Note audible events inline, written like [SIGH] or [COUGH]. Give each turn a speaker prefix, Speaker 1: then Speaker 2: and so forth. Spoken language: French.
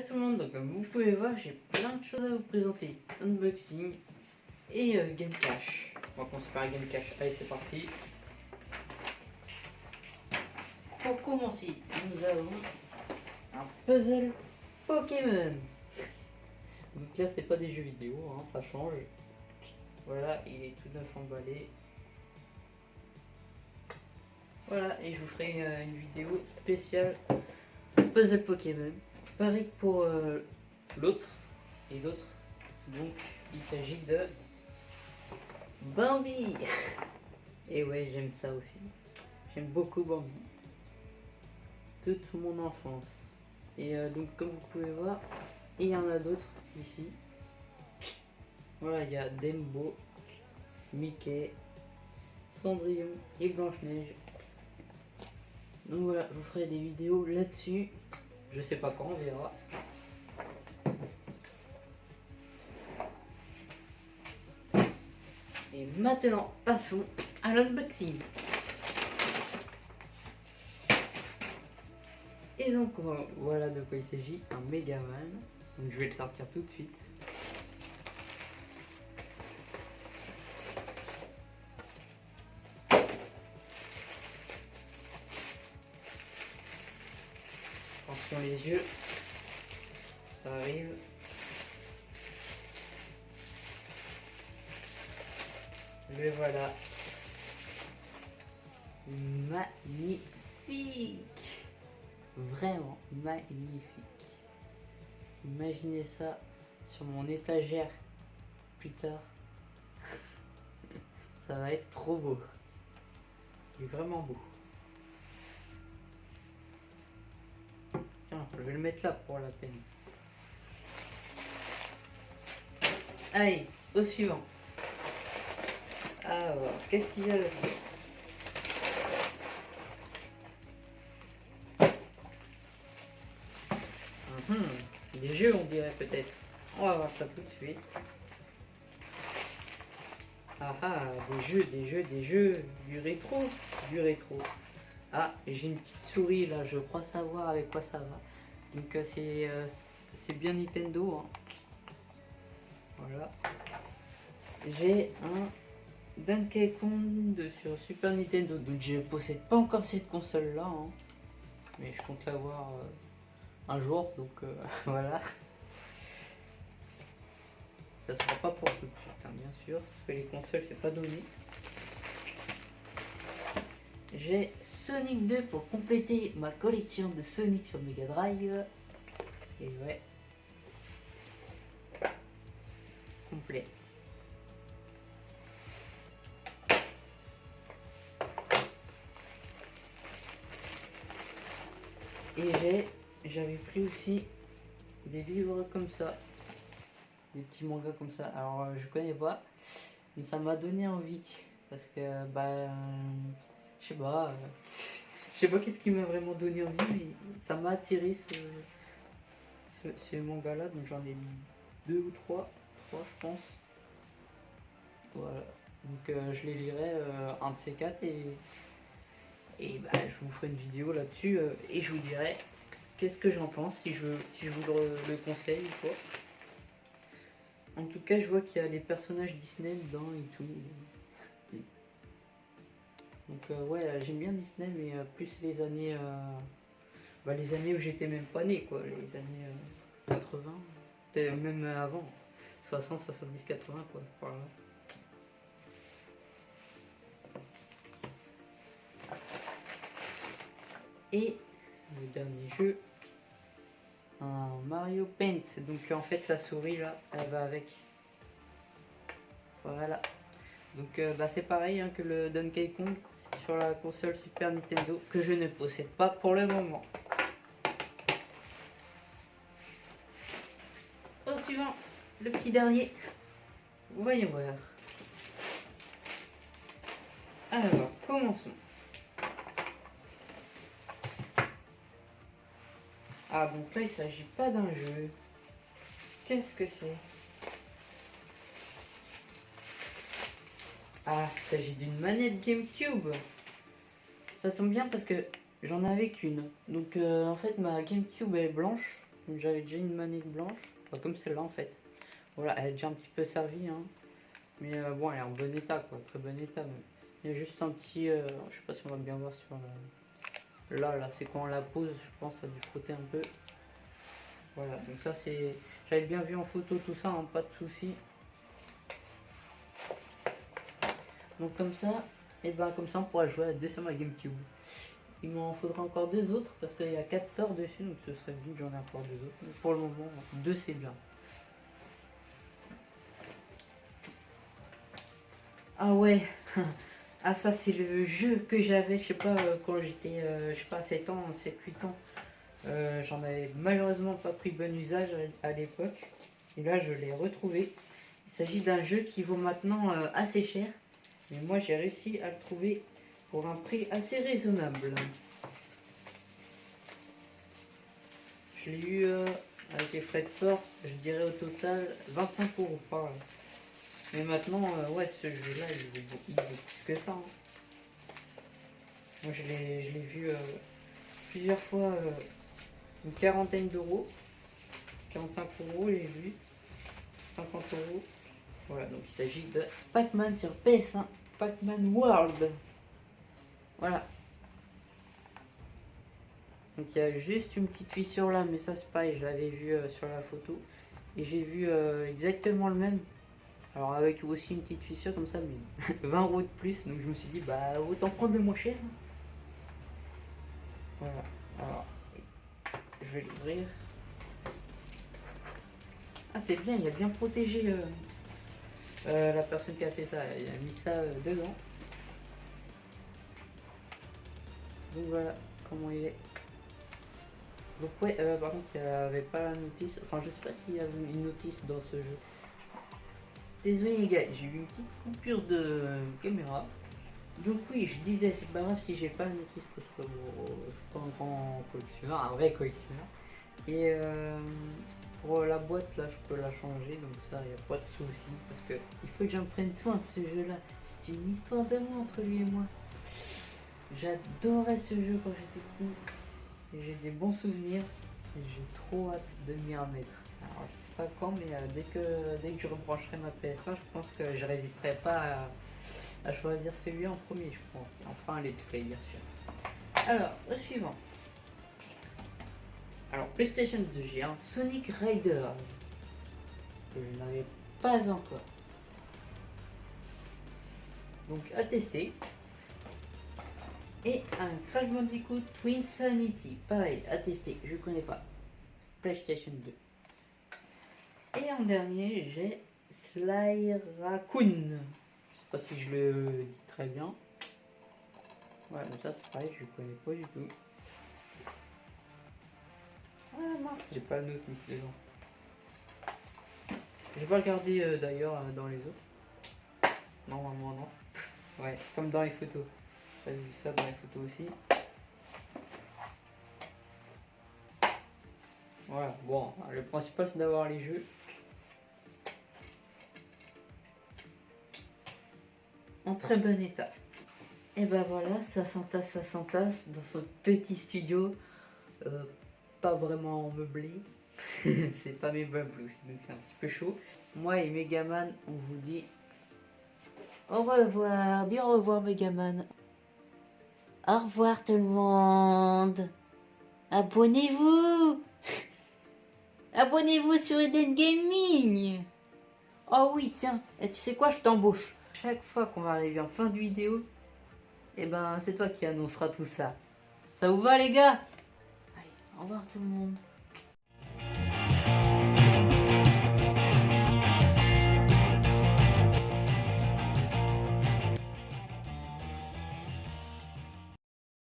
Speaker 1: Tout le monde, donc comme vous pouvez voir, j'ai plein de choses à vous présenter. Unboxing et euh, Game Cash. On va commencer par Game Cash. Allez, c'est parti. Pour commencer, nous avons un puzzle Pokémon. Donc là, c'est pas des jeux vidéo, hein, ça change. Voilà, il est tout neuf emballé. Voilà, et je vous ferai euh, une vidéo spéciale puzzle Pokémon. Pareil pour euh, l'autre et l'autre. Donc il s'agit de Bambi. Et ouais, j'aime ça aussi. J'aime beaucoup Bambi. Toute mon enfance. Et euh, donc comme vous pouvez voir, il y en a d'autres ici. Voilà, il y a Dembo, Mickey, Cendrillon et Blanche-Neige. Donc voilà, je vous ferai des vidéos là-dessus. Je sais pas quand, on verra. Et maintenant, passons à l'unboxing. Et donc voilà de quoi il s'agit, un Megaman. Donc je vais le sortir tout de suite. Yeux, ça arrive. Le voilà. Magnifique Vraiment magnifique. Imaginez ça sur mon étagère plus tard. [LAUGHS] ça va être trop beau. Vraiment beau. Je vais le mettre là pour la peine. Allez, au suivant. Alors, qu'est-ce qu'il y a là mhm, Des jeux, on dirait peut-être. On va voir ça tout de suite. Ah ah, des jeux, des jeux, des jeux, du rétro, du rétro. Ah, j'ai une petite souris là, je crois savoir avec quoi ça va. Donc euh, euh, c'est bien Nintendo. Hein. Voilà. J'ai un Donkey Kong sur Super Nintendo. Donc je possède pas encore cette console là. Hein. Mais je compte l'avoir euh, un jour. Donc [LAUGHS] voilà. Ça sera pas pour tout de suite, hein, bien sûr. Parce que les consoles c'est pas donné. J'ai Sonic 2 pour compléter ma collection de Sonic sur Mega Drive. Et ouais. Complet. Et j'avais pris aussi des livres comme ça. Des petits mangas comme ça. Alors euh, je connais pas. Mais ça m'a donné envie. Parce que bah je sais pas, euh, je sais pas qu'est-ce qui m'a vraiment donné envie, mais ça m'a attiré ce, ce, manga là, donc j'en ai deux ou trois, trois je pense. Voilà, donc euh, je les lirai euh, un de ces quatre et, bah, je vous ferai une vidéo là-dessus et je vous dirai qu'est-ce que j'en pense, si je vous le, conseille ou quoi. En tout cas, je vois qu'il y a les personnages Disney dedans et tout. Donc euh, ouais, euh, j'aime bien Disney, mais euh, plus les années, bah, les années où j'étais même pas né, quoi, les années 80, même avant, 60, 70, 80, quoi, voilà. Et le dernier jeu, un Mario Paint. Donc en fait la souris là, elle va avec. Voilà. Donc bah, c'est pareil hein, que le Donkey Kong sur la console Super Nintendo que je ne possède pas pour le moment. Au suivant, le petit dernier. Voyons voir. Alors, commençons. Ah, donc là, il s'agit pas d'un jeu. Qu'est-ce que c'est? Ah, il s'agit d'une manette Gamecube. Ça tombe bien parce que j'en avais qu'une. Donc euh, en fait ma Gamecube est blanche. J'avais déjà une manette blanche, comme celle-là en fait. Voilà, elle est déjà un petit peu servie, hein. mais euh, bon, elle est en bon état, quoi, très bon état. Il y a juste un petit, euh, je sais pas si on va bien voir sur la... Là, là, c'est quand on la pose, je pense, ça a dû frotter un peu. Voilà, donc ça c'est... J'avais bien vu en photo tout ça, hein, pas de soucis. Donc comme ça, et ben comme ça on pourra jouer à dessin ma Gamecube. Il m'en faudra encore deux autres parce qu'il y a quatre peurs dessus, donc ce serait que j'en ai encore deux autres. Mais pour le moment, deux c'est bien. Ah ouais, [LAUGHS] ah ça c'est le jeu que j'avais, je sais pas, euh, quand j'étais, euh, je sais pas, 7 ans, 7-8 ans. Euh, j'en avais malheureusement pas pris bon usage à, l'époque. Et là je l'ai retrouvé. Il s'agit d'un jeu qui vaut maintenant assez cher. Mais moi j'ai réussi à le trouver pour un prix assez raisonnable. Je l'ai eu avec les frais de port, je dirais au total 25 euros par là. Mais maintenant, euh, ouais, ce jeu-là, il, vaut plus que ça. Hein. Moi, je l'ai vu euh, plusieurs fois, euh, une quarantaine d'euros. 45 euros, j'ai vu. 50 euros. Voilà, donc il s'agit de Pac-Man sur PS1. Pac-Man World. Voilà. Donc il y a juste une petite fissure là, mais ça c'est pareil, je l'avais vu sur la photo. Et j'ai vu exactement le même alors avec aussi une petite fissure comme ça, mais [LAUGHS] 20 euros de plus, donc je me suis dit, bah autant prendre le moins cher. Voilà, alors je vais l'ouvrir. Ah c'est bien, il a bien protégé euh, euh, la personne qui a fait ça, il a mis ça euh, dedans. Donc voilà comment il est. Donc ouais, par contre il n'y avait pas la notice, enfin je sais pas s'il y avait une notice dans ce jeu. Désolé les gars, j'ai eu une petite coupure de caméra. Donc oui, je disais, c'est pas grave si j'ai pas la notice parce que je suis pas un grand collectionneur, un vrai collectionneur. Et euh, pour la boîte là, je peux la changer, donc ça, il n'y a pas de souci parce que il faut que j'en prenne soin de ce jeu-là. C'est une histoire d'amour entre lui et moi. J'adorais ce jeu quand j'étais petit. J'ai des bons souvenirs et j'ai trop hâte de m'y remettre. Alors, je sais pas quand, mais euh, dès, que, dès que je rebrancherai ma PS1, je pense que je résisterai pas à, choisir celui en premier, je pense. Enfin, let's play, bien sûr. Alors, le suivant. Alors, PlayStation 2, j'ai un Sonic Riders que je n'avais pas encore. Donc, à tester. Et un Crash Bandicoot Twin Sanity. Pareil, à tester. Je connais pas. PlayStation 2. Et en dernier, j'ai Sly Raccoon. Je sais pas si je le dis très bien. Ouais, mais ça c'est pareil, je connais pas du tout. J'ai pas le notice dedans. J'ai pas regardé euh, d'ailleurs euh, dans les autres. Normalement non. [LAUGHS] ouais, comme dans les photos. J'ai vu ça dans les photos aussi. Voilà, bon, le principal c'est d'avoir les jeux. en très bon état. Et ben voilà, ça s'entasse, ça s'entasse dans ce petit studio, euh, pas vraiment meublé. [LAUGHS] c'est pas mes meubles aussi, donc c'est un petit peu chaud. Moi et Megaman, on vous dit au revoir, dis au revoir Megaman. Au revoir tout le monde. Abonnez-vous. [LAUGHS] Abonnez-vous sur Eden Gaming. Oh oui, tiens, et tu sais quoi, je t'embauche chaque fois qu'on va arriver en fin de vidéo, et eh ben c'est toi qui annoncera tout ça. Ça vous va les gars? Au revoir tout le monde.